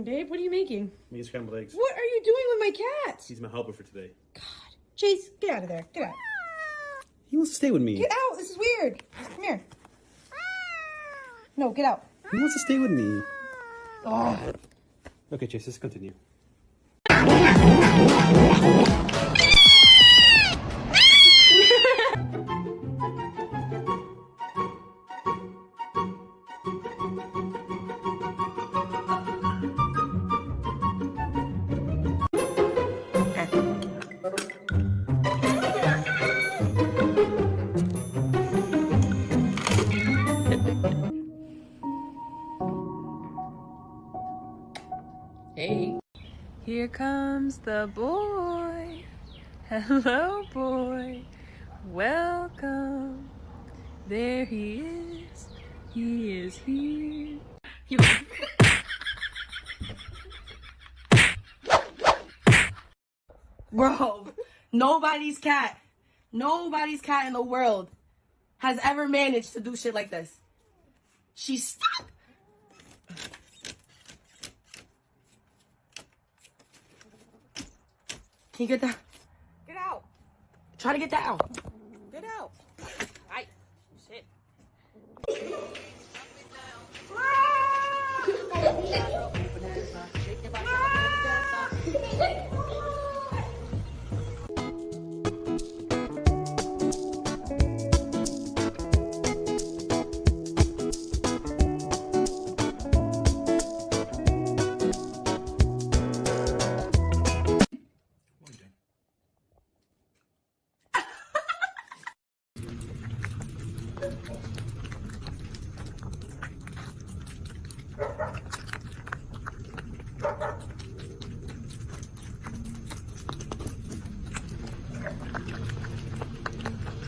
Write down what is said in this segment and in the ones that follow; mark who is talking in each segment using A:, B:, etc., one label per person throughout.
A: morning, babe. What are you making?
B: Me scrambled eggs.
A: What are you doing with my cat?
B: He's my helper for today.
A: God. Chase, get out of there. Get out.
B: He wants to stay with me.
A: Get out. This is weird. Come here. No, get out.
B: He wants to stay with me.
A: Oh.
B: Okay, Chase, let's continue.
A: Here comes the boy. Hello, boy. Welcome. There he is. He is here. You.
C: Bro, nobody's cat, nobody's cat in the world has ever managed to do shit like this. She's stuck. Can you get that?
A: Get out.
C: Try to get that out.
A: Get out. Hi. Sit.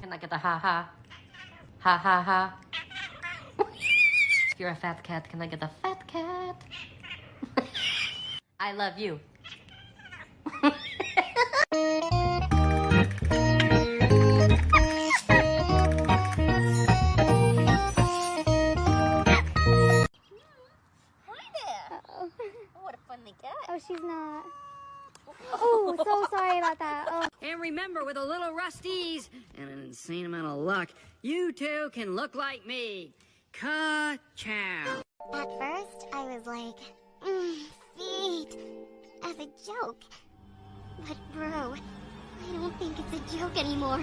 D: Can I get a ha ha? Ha ha ha. if you're a fat cat, can I get a fat cat? I love you.
E: Hi there.
F: Oh.
E: What a funny cat.
F: oh, she's not. Oh, so sorry about that. Oh.
G: And remember, with a little Rust-eze and an insane amount of luck, you two can look like me. Ka-chow.
E: At first, I was like, mm, feet, as a joke. But bro, I don't think it's a joke anymore.